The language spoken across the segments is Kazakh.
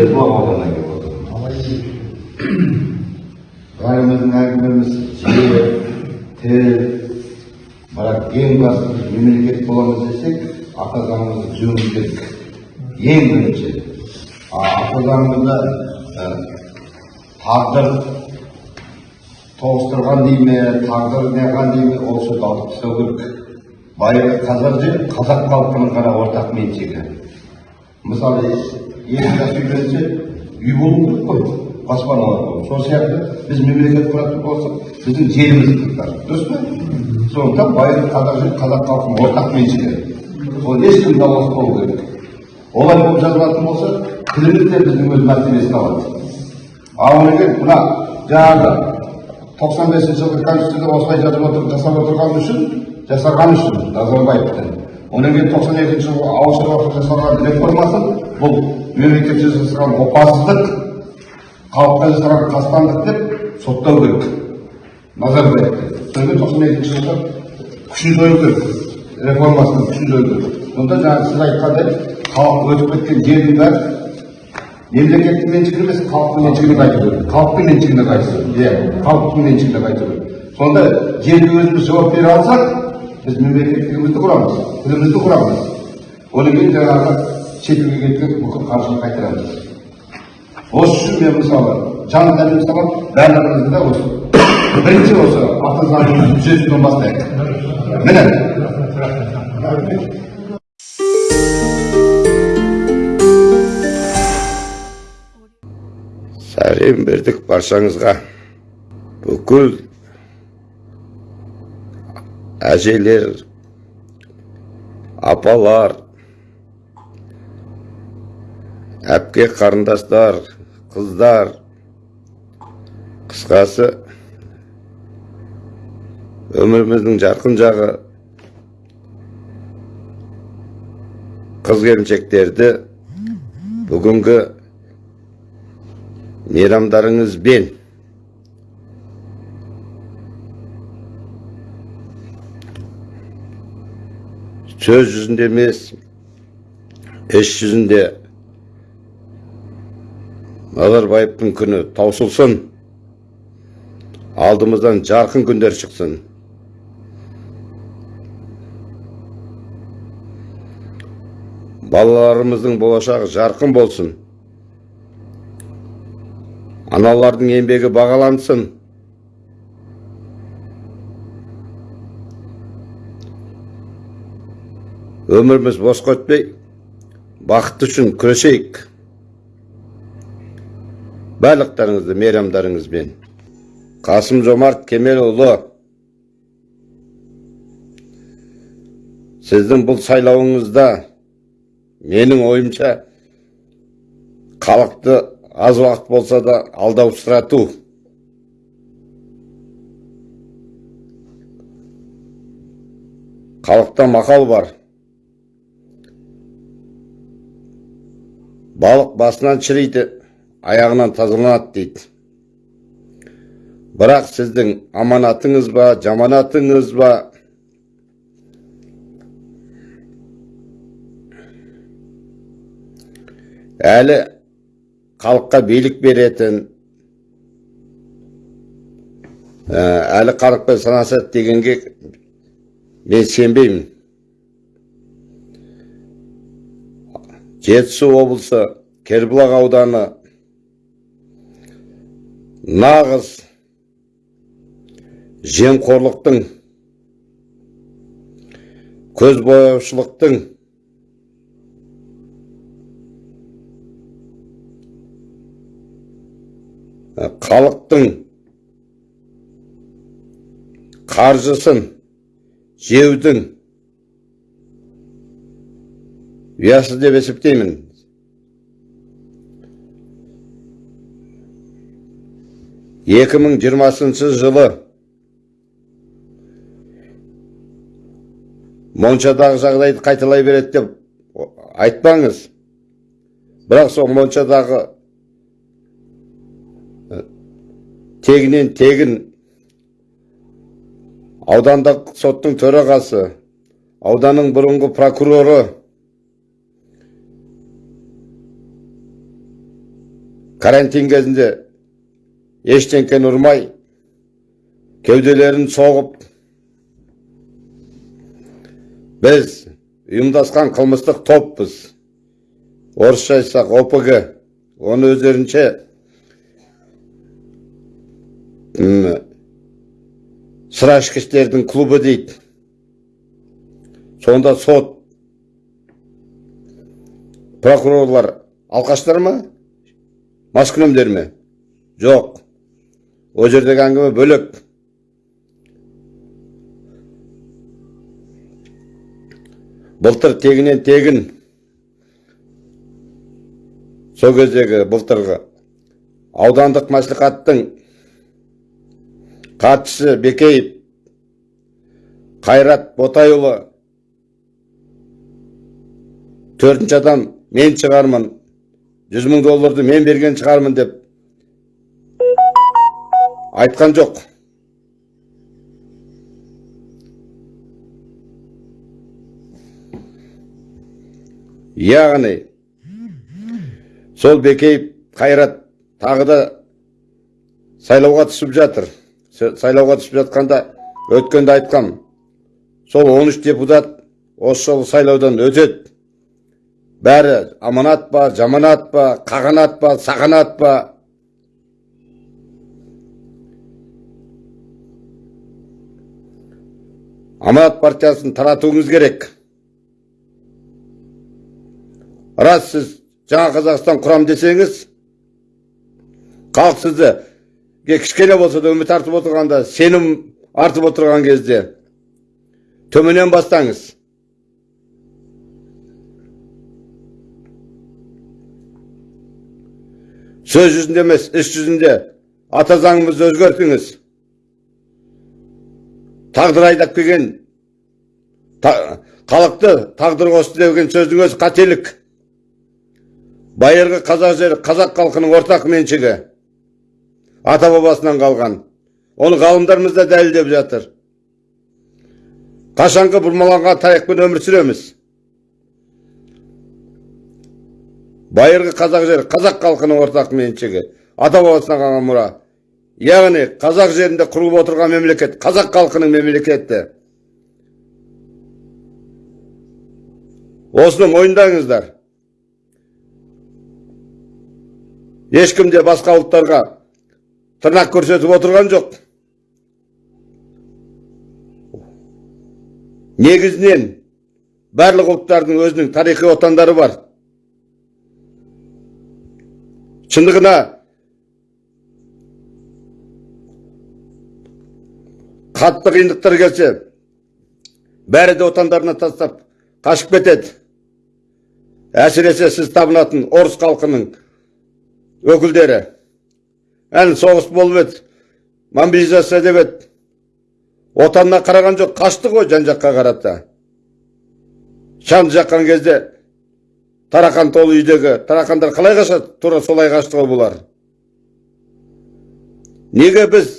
ауданынан келіп отырмын бәріміздің әңгімеміз жер тіл бірақ ең басты біз мемлекет боламыз десек ата заңымызды түзеуіміз керек ең бірінші ата заңымызда ә, тағдыр тоғыстырған дей ме тағдыр неған дей ме ол сөзді алып тастау керек байырғы қазақ жер қазақ халқының ғана ортақ меншігі мысалы екі жас үйленсе үй болу керек қой баспаналар болу сол сияқты біз мемлекет құратын болсақ біздің жерімізді қырықтар дұрыс па сондықтан байырғы қазақ жер қазақ халқының ортақ меншігі ол ешкім даулас болу керек олай болып жазылатын болса тіліміз де біздің өз мәртебесін алады ал кейін мына жаңағы тоқсан бесінші жылғы конституцияда осылай жазып отыр жасап отырғаны үшін жасаған үшін назарбаевтың одан кейін тоқсан екінші жылғы ауыл шаруашылығы жасалған реформасы бұл мемлекет жасаған опасыздық халыққа жасаған қастандық деп соттау керек назарбаевты содан кейін тоқсан екінші жылғы күшін жою керек реформасының күшін жою сонда жаңағы сіз айтқандай халық өтіп кеткен жердің бәрі мемлекеттің меншігі емес халықтың меншігіне қайту керек халықтың меншігіне қайту керек иә халықтың меншігіне қайту керек сонда жерге өзіміз жауап бере алсақ біз мемлекеттігімізді құрамыз тілімізді құрамыз одан кейін жаңағы шетелге кеткен бүкіл қаржыны қайтарамыз осы үшін мен мысалы жан тәнімді саламын барлығымызды осы бірінші осы заңымызды түзетуден бастайық міне сәлем бердік баршаңызға бүкіл әжелер апалар әпке қарындастар қыздар. Қысқасы өміріміздің жарқын жағы қыз келіншектерді бүгінгі мейрамдарыңызбен сөз жүзінде емес іс жүзінде назарбаевтың күні таусылсын алдымыздан жарқын күндер шықсын балаларымыздың болашағы жарқын болсын аналардың еңбегі бағалансын өміріміз босқа өтпей бақыт үшін күресейік барлықтарыңызды мейрамдарыңызбен қасым жомарт кемелұлы сіздің бұл сайлауыңызда менің ойымша халықты аз уақыт болса да алдаусырату халықта мақал бар балық басынан шіриді аяғынан тазаланады дейді. Бірақ сіздің аманатыңыз ба жаманатыңыз ба? Әлі халыққа билік беретін ә, әлі халықпен санасады дегенге мен сенбеймін. Жетісу облысы кербұлақ ауданы. Нағыз жемқорлықтың көзбояушылықтың халықтың қаржысын жеудің деп есептеймін екі мың жиырмасыншы жылы моншадағы жағдайды қайталай береді деп айтпаңыз. Бірақ сол моншадағы тегінен тегін аудандық соттың төрағасы ауданның бұрынғы прокуроры карантин кезінде ештеңкені ұрмай кеуделерін соғып біз ұйымдасқан қылмыстық топпыз. Орысша айтсақ опг. Оны өздерінше сыра ішкіштердің клубы дейді. Сонда сот прокурорлар алқаштар ма? Маскүнемдер ме жоқ ол жердегі әңгіме бөлек былтыр тегінен тегін сол кездегі былтырғы аудандық мәслихаттың хатшысы бекеев қайрат ботайұлы төртінші адам мен шығармын жүз мың долларды мен берген шығармын деп айтқан жоқ. Яғни сол бекеев қайрат тағы да сайлауға түсіп жатыр. Сайлауға түсіп жатқанда өткенде айтқам. Сол 13 депутат осы сайлаудан өтеді. Бәрі аманат па жаманат па қағанат па сағанат па аманат партиясын таратуыңыз керек рас сіз жаңа қазақстан құрам десеңіз халық сізді кішкене болса да үміт артып отырғанда сенім артып отырған кезде төменнен бастаңыз сөз жүзінде емес іс жүзінде. Ата заңымызды өзгертіңіз. Тағдыр айдап келген та- халықты тағдыр қосты деген сөздің өзі қателік. Байырғы қазақ жері қазақ халқының ортақ меншігі. Ата бабасынан қалған. Оны ғалымдарымыз да дәлелдеп жатыр. Қашанғы бұрмаланған тарихпен өмір сүреміз. Байырғы қазақ жері қазақ халқының ортақ меншігі. Ата бабасынан қалған мұра. Яғни қазақ жерінде құрылып отырған мемлекет қазақ халқының мемлекеті. Осыны мойындаңыздар. Ешкім де басқа ұлттарға тырнақ көрсетіп отырған жоқ. Негізінен барлық ұлттардың өзінің тарихи отандары бар. Шындығына қатты қиындықтар келсе бәрі де отандарына тастап қашып кетеді әсіресе сіз табынатын орыс халқының өкілдері. Ән соғыс болып еді мобилизация деп еді. Отанына қараған жоқ қашты ғой жан жаққа қарата. Шамды жаққан кезде тарақан толы үйдегі тарақандар қалай қашады тура солай қашты ғой бұлар неге біз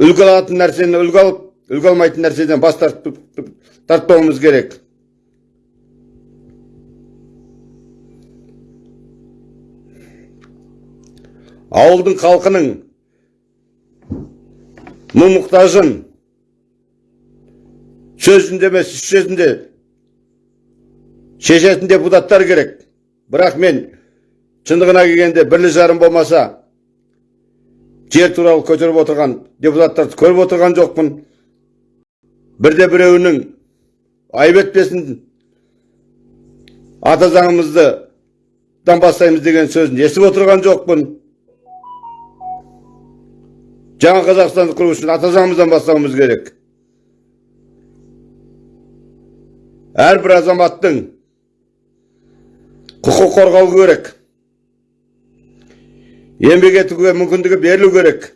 үлгі алатын нәрсені үлгі алып үлгі алмайтын нәрседен бас тартпауымыз керек? Ауылдың халқының мұң мұқтажын сөзінде емес іс шешетін депутаттар керек. Бірақ мен шындығына келгенде бірлі жарым болмаса жер туралы көтеріп отырған депутаттарды көріп отырған жоқпын. Бірде біреуінің айып етпесін ата заңымызды бастаймыз деген сөзін естіп отырған жоқпын. Жаңа қазақстанды құру үшін ата заңымыздан бастауымыз керек. Әрбір азаматтың құқық қорғау керек. Еңбек етуге мүмкіндігі берілу керек.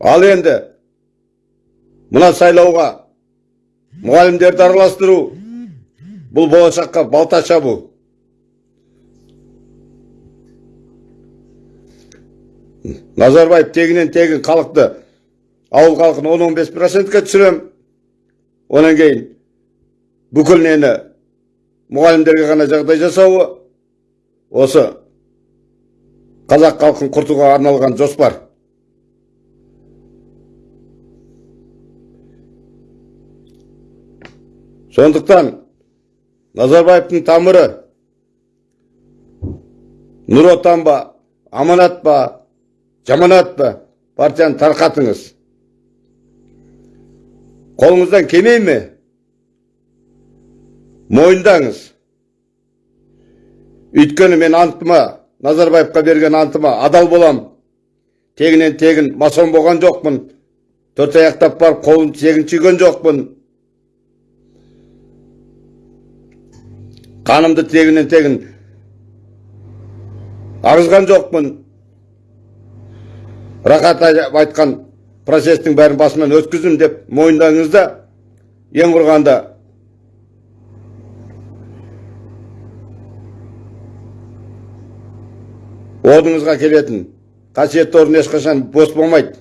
Ал енді мына сайлауға мұғалімдерді араластыру бұл болашаққа балта шабу назарбаев тегінен тегін халықты ауыл халқын 10-15 процентке түсірем Онан кейін бүкіл нені мұғалімдерге ғана жағдай жасауы осы қазақ халқын құртуға арналған жоспар. Сондықтан Назарбаевтың тамыры Нұр отан ба, аманат па, жаманат па партияны тарқатыңыз. Қолыңыздан келмей ме? Мойындаңыз. Өйткені мен антыма, Назарбаевқа берген антыма адал болам. Тегінен тегін масон болған жоқпын. Төрт аяқтап барып қолын тегін түйген жоқпын. Қанымды тегінен тегін ағызған жоқпын. Рахат айтқан процестің бәрін басынан өткіздім деп мойындаңыз да ең құрғанда. Орныңызға келетін қасиетті орын ешқашан бос болмайды.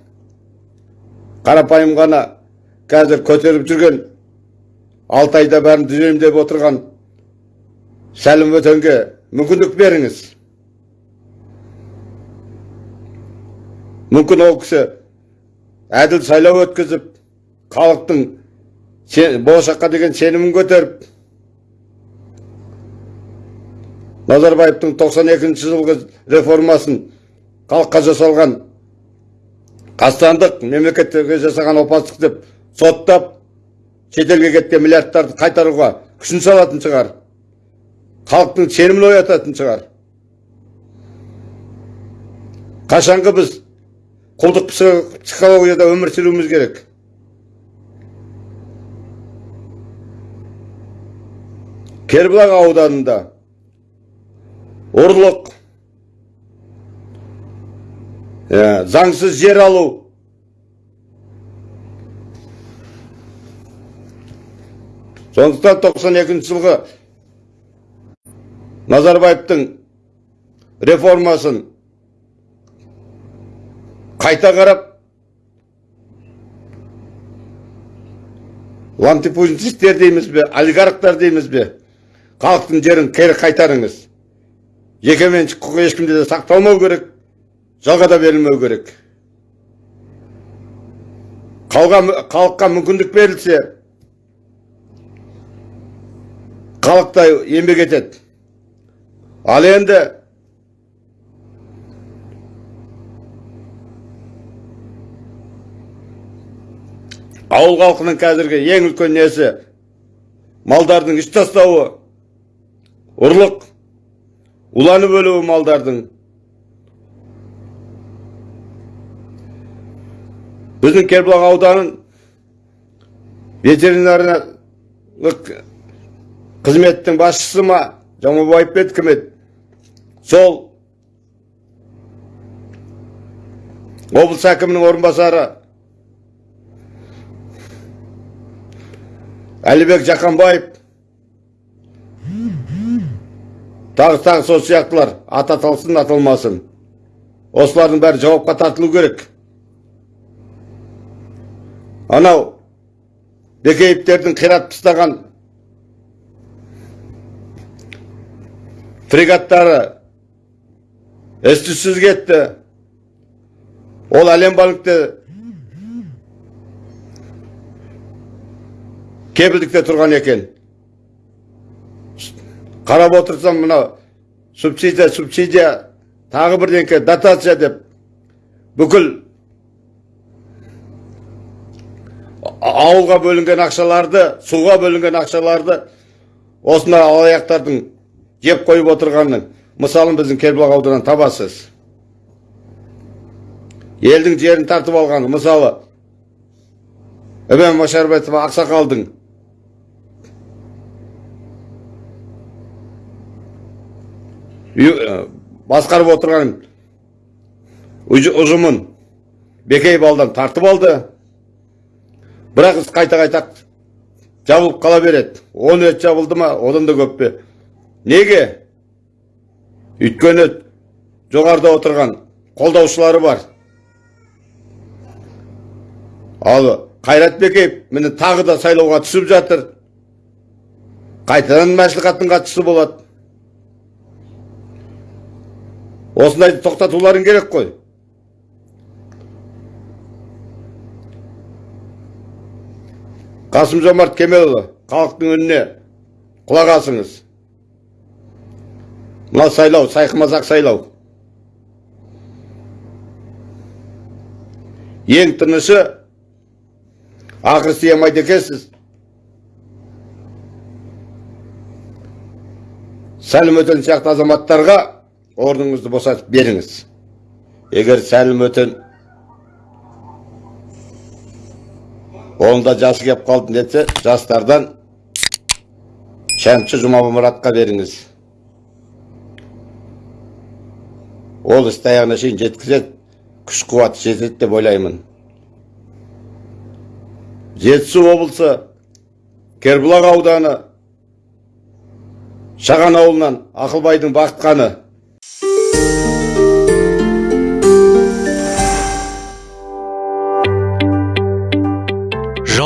Қарапайым ғана қазір көтеріп жүрген алты айда бәрін түзеймін деп отырған сәлім өтенге мүмкіндік беріңіз. Мүмкін ол кісі әділ сайлау өткізіп халықтың болашаққа деген сенімін көтеріп назарбаевтың 92 жылғы реформасын халыққа жасалған қастандық мемлекеттерге жасаған опасыздық деп соттап шетелге кеткен миллиардтарды қайтаруға күшін салатын шығар. Халықтың сенімін оятатын шығар. Қашанғы біз құлдық психо- психологияда өмір сүруіміз керек кербұлақ ауданында ұрлық ә, заңсыз жер алу сондықтан 92 жылғы назарбаевтың реформасын қайта қарап лантипузистер дейміз бе олигархтар дейміз бе халықтың жерін кері қайтарыңыз. Жекеменшік құқы ешкімде де сақталмау керек жалға да берілмеу керек. Халыққа мүмкіндік берілсе халық та еңбек етеді. Ал енді ауыл халқының қазіргі ең үлкен несі? Малдардың іш тастауы. Ұрлық. Уланып өлуі малдардың. Біздің кербұлақ ауданын ветеринарлық қызметтің басшысы ма? Жамабаев пе еді, кім еді? Сол. Облыс әкімінің орынбасары әлібек жақанбаев. Тағы тағы сол сияқтылар. Аты аталсын аталмасын осылардың бәрі жауапқа тартылу керек. Анау бекеевтердің қират тастаған фрегаттары із кетті. Ол әлем банкте кепілдікте тұрған екен. Қарап отырсам мына субсидия субсидия тағы бірдеңке дотация деп. Бүкіл ауылға бөлінген ақшаларды суға бөлінген ақшаларды осындай алаяқтардың жеп қойып отырғанның мысалын біздің кербұлақ ауданынан табасыз. Елдің жерін тартып алған мысалы ібен машарбетов ақсақалдың үй- ә, басқарып отырған ұж- ұжымын бекей балдан тартып алды. Бірақ іс қайта қайта жабылып қала береді. Он рет жабылды ма одан да көп пе? Неге? Өйткені жоғарыда отырған қолдаушылары бар. Ал қайрат бекеев міне тағы да сайлауға түсіп жатыр. Қайтадан мәслихаттың хатшысы болады. Осындайды тоқтатуларың керек қой. Қасым жомарт кемелұлы халықтың үніне құлақ асыңыз. Мына сайлау сайқымазақ сайлау. Ең тынышы ақыр сыймайды екенсіз сәлім өтен сияқты азаматтарға орныңызды босатып беріңіз. Егер сәлім өтен оның да жасы келіп қалды десе жастардан шәмші жұмабұмұратқа беріңіз. Ол істі аяғына шейін жеткізеді күш қуаты жетеді деп ойлаймын. Жетісу облысы кербұлақ ауданы шаған ауылынан ақылбайдың бақытқаны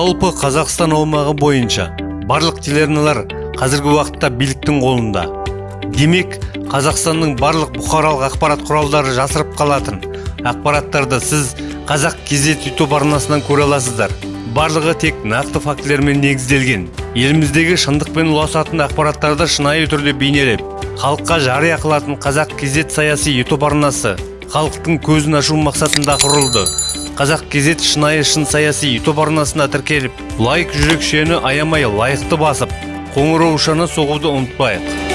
жалпы қазақстан аумағы бойынша барлық телеарналар қазіргі уақытта биліктің қолында. Демек қазақстанның барлық бұқаралық ақпарат құралдары жасырып қалатын ақпараттарды сіз қазақ кезет ютуб арнасынан көре аласыздар. Барлығы тек нақты фактілермен негізделген. Еліміздегі шындықпен ұласатын ақпараттарды шынайы түрде бейнелеп халыққа жария қылатын қазақ кезет саяси ютуб арнасы халықтың көзін ашу мақсатында құрылды. Қазақ кезет шынайы шын саяси ютуб арнасына тіркеліп лайк жүрекшені аямай лайықты басып қоңыраушаны соғуды ұмытпайық.